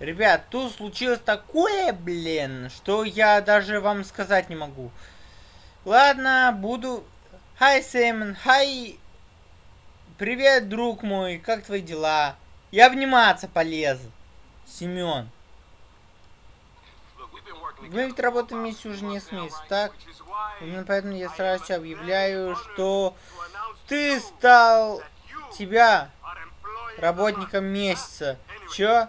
Ребят, тут случилось такое, блин, что я даже вам сказать не могу. Ладно, буду... Хай, Сэмон, хай... Привет, друг мой, как твои дела? Я обниматься полез. Семен. Мы ведь работаем вместе уже несколько месяцев, так? Именно поэтому я сразу объявляю, что ты стал тебя работником месяца. Чё?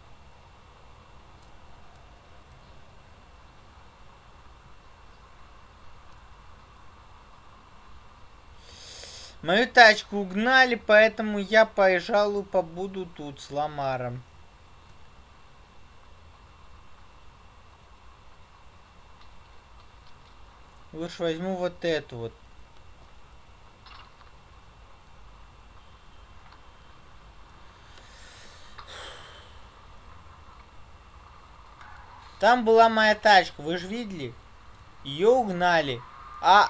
Мою тачку угнали, поэтому я, пожалуй, побуду тут с Ламаром. Лучше возьму вот эту вот. Там была моя тачка, вы же видели? Ее угнали. А...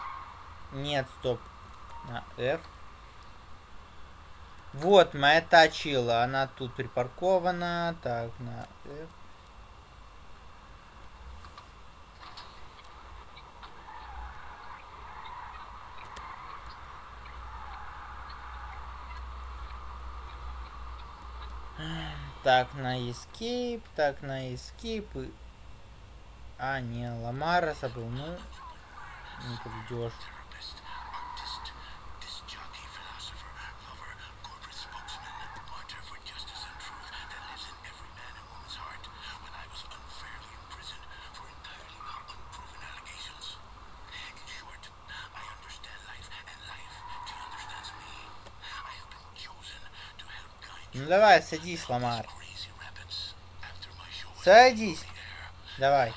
Нет, стоп на F. Вот, моя тачила, она тут припаркована. Так, на F. Так, на escape, так, на escape. А, не, Ламара забыл, ну, не поведешь. Ну давай, садись, Ламар. Садись. Давай.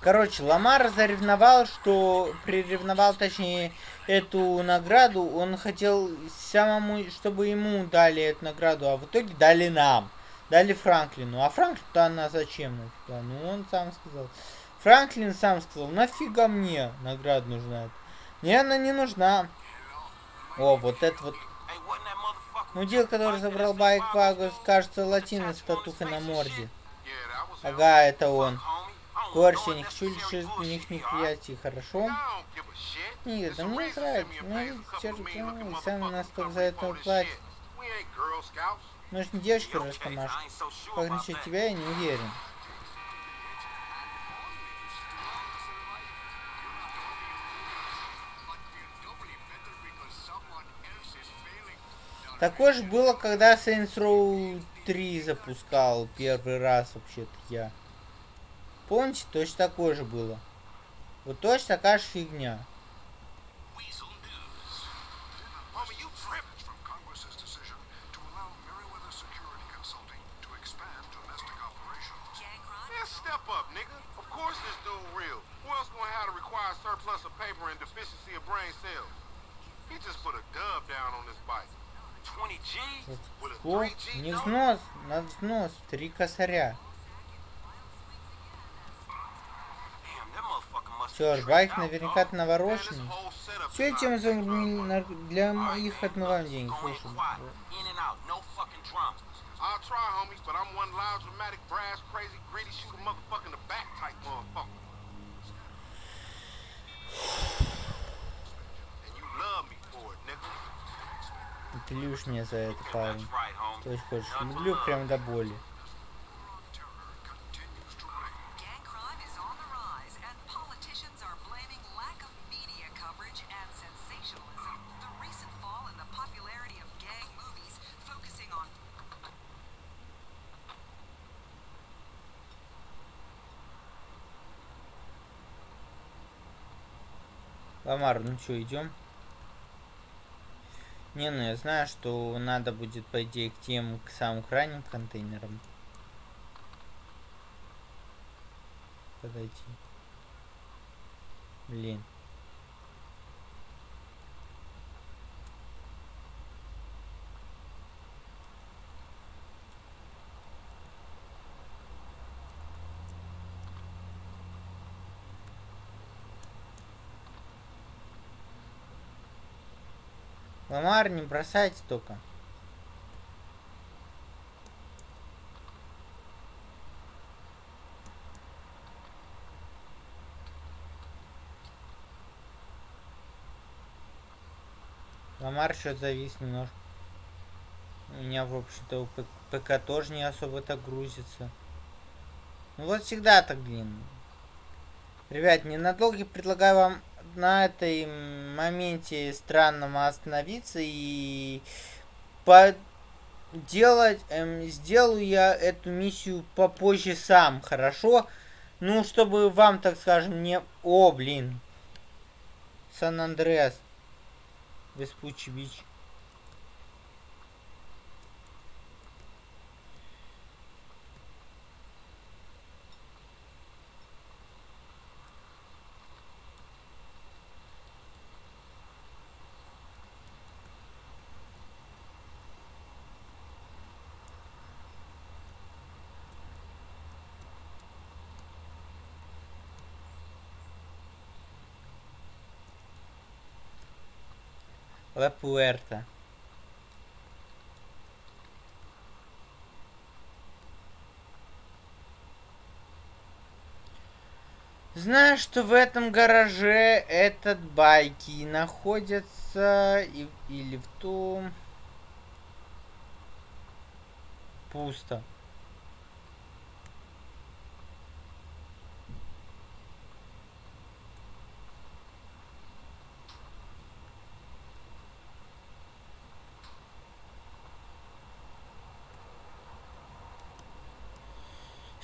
Короче, Ламар заревновал, что приревновал, точнее, эту награду. Он хотел самому, чтобы ему дали эту награду, а в итоге дали нам. Дали Франклину. А Франклин-то она зачем? Ну, он сам сказал. Франклин сам сказал, нафига мне награда нужна? Мне она не нужна. О, вот это вот. Мудил, который забрал байк Вагус, кажется, латина с татухой на морде. Ага, это он. Горщи, я не хочу лишить у них неприятий, хорошо? Нет, да мне нравится. Терпимо, и сам нас только за это платит. Мы же не девочка Растамаш. Как насчет тебя, я не уверен. Такое же было, когда Saints Row 3 запускал первый раз вообще-то я. Помните, точно такое же было. Вот точно такая же фигня. He just put a dub down on this bike. О, не взнос, на взнос, три косаря. Черт, байк наверняка навороченный. Все этим для их отмываем деньги. Слушай. Ты любишь меня за это, парень. Что очень хочешь. Люблю прям до боли. Ламар, ну что, идем? Не, ну я знаю, что надо будет, по идее, к тем, к самым крайним контейнерам. Подойти. Блин. Ламар, не бросайте только. Ламар что завис немножко. У меня, в общем-то, ПК тоже не особо так грузится. Ну вот всегда так, блин. Ребят, ненадолго предлагаю вам на этой моменте странном остановиться и поделать, эм, сделаю я эту миссию попозже сам, хорошо? Ну, чтобы вам, так скажем, не... О, блин. Сан-Андреас. Веспучи Бич. La Puerta. Знаю, что в этом гараже этот байки находятся и, или в том... Пусто.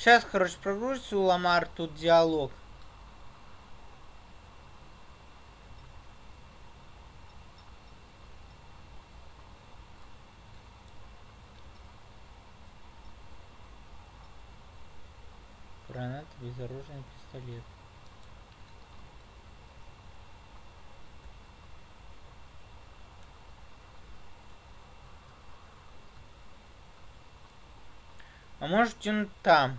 Сейчас, короче, прогрузится у Ламар тут диалог. Гранат, безоружный пистолет. А может он там?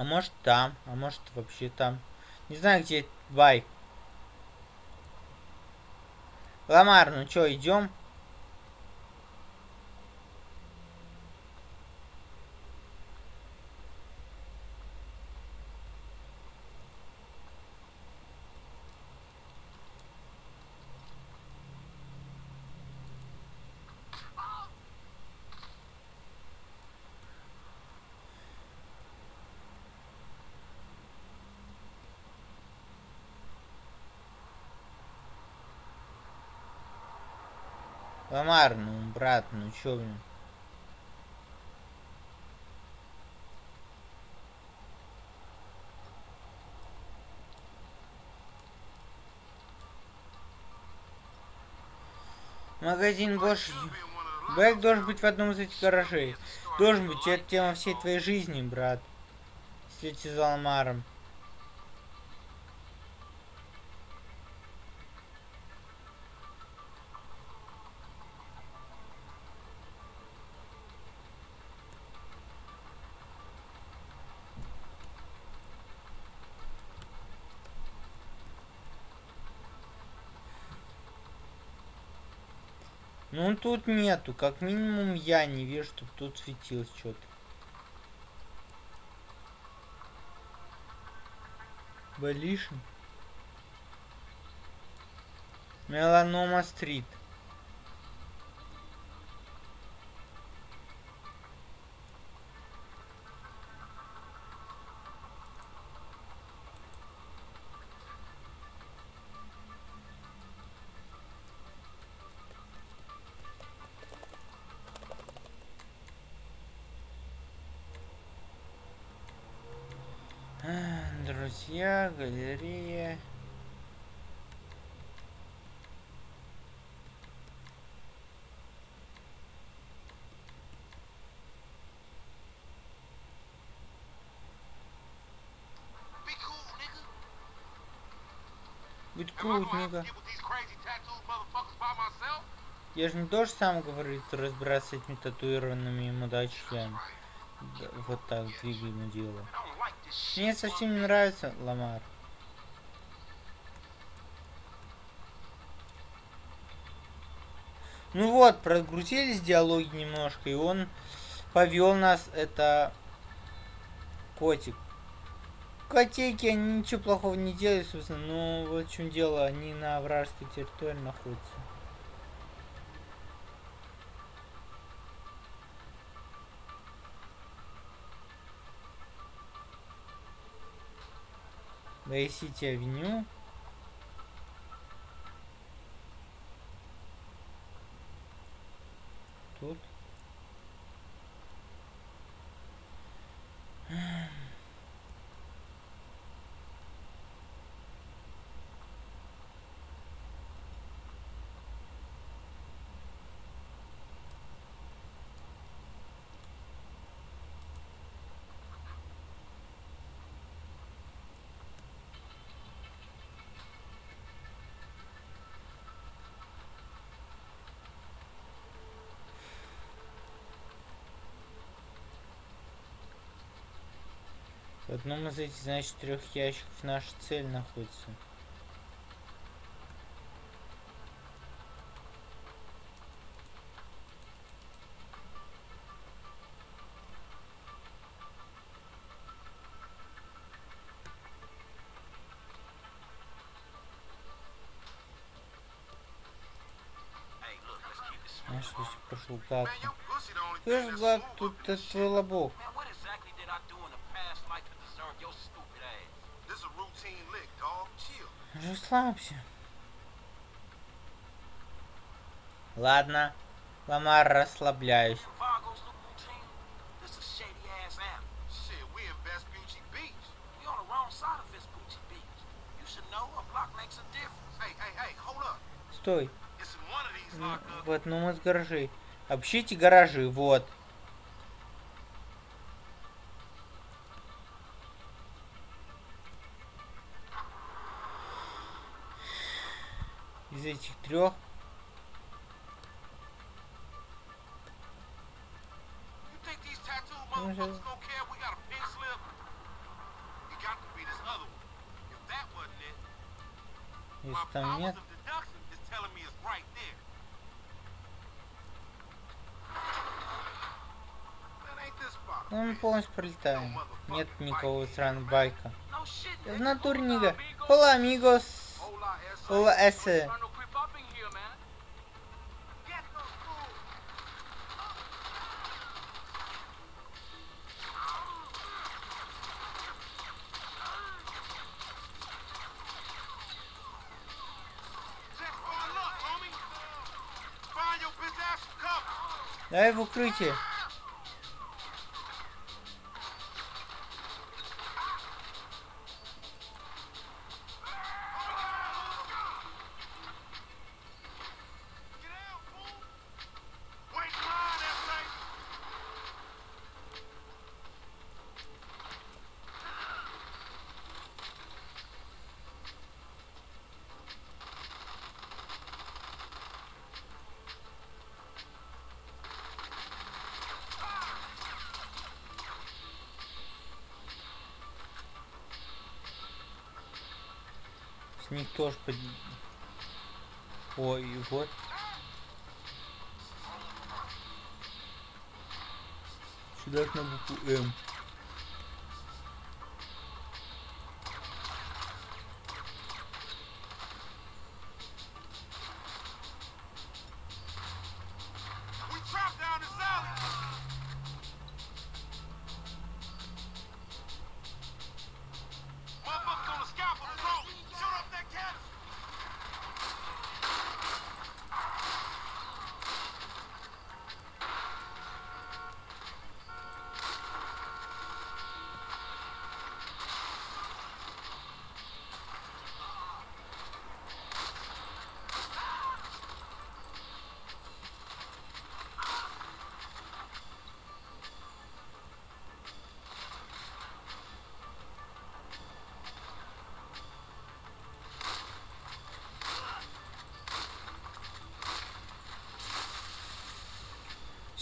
А может там, а может вообще там. Не знаю, где байк. Ламар, ну чё, идем? Ламар, ну, брат, ну чё, блин? Магазин Бош... Бэк должен быть в одном из этих гаражей. Должен быть, это тема всей твоей жизни, брат. Встретиться с Ламаром. Ну тут нету, как минимум я не вижу, чтобы тут светилось что-то. Балишин. Меланома стрит. Друзья, галерея. Будь cool, нигга. Я же не тоже сам говорит разбираться с этими татуированными мудачками. Да, вот так двигай на дело. Мне совсем не нравится Ламар. Ну вот, прогрузились диалоги немножко, и он повел нас, это котик. Котейки, они ничего плохого не делают, собственно, но вот в чем дело, они на вражеской территории находятся. Грейсити Авеню. Тут. В одном из этих, значит, трех ящиков наша цель находится. Знаешь, если прошел как? Слышь, Влад, тут это твой лобок. Расслабься. Ладно, Ламар, расслабляюсь. Стой. Вот, ну мы с гаражей. Общите гаражи, вот. этих трех. Если там нет. Ну, мы полностью пролетаем. Нет никого сраного байка. В натуре, нига. Hola, amigos. Hola, ese. Давай в укрытие. с них тоже под... Ой, вот. Сюда на букву М.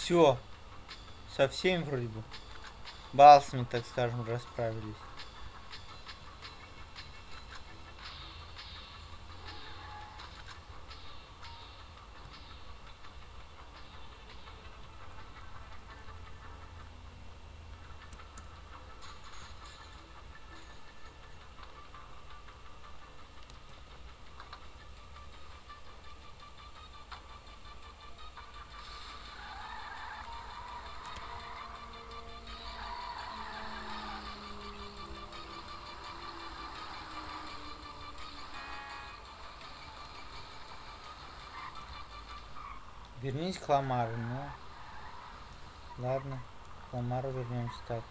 Все. Со всеми вроде бы. Балсами, так скажем, расправились. Вернись к Ламару, ну. Ладно, к Ламару вернемся так.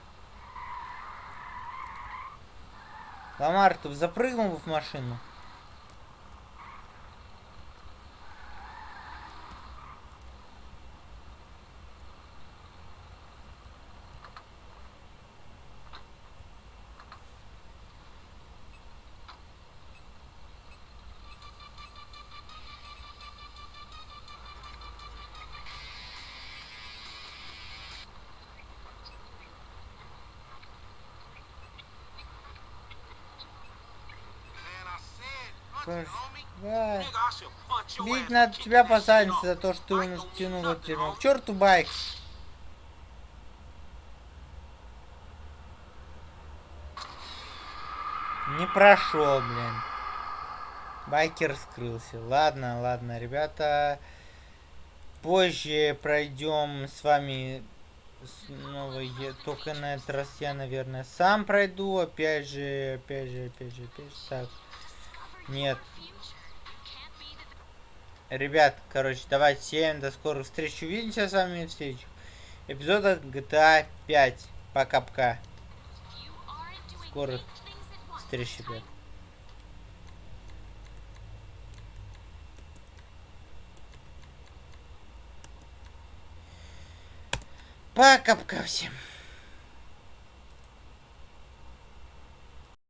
Ламар, ты запрыгнул в машину? Да. Бить надо тебя посадить за то, что ты у нас тянул от дерьма. К черту байк! Не прошел, блин. Байкер скрылся. Ладно, ладно, ребята. Позже пройдем с вами снова. Я, только на этот раз я, наверное, сам пройду. Опять же, опять же, опять же, опять же. Так. Нет. Ребят, короче, давайте всем до скорых встреч. Увидимся с вами в следующих эпизодах GTA 5. Пока-пока. Скорых встреч, ребят. Пока-пока всем.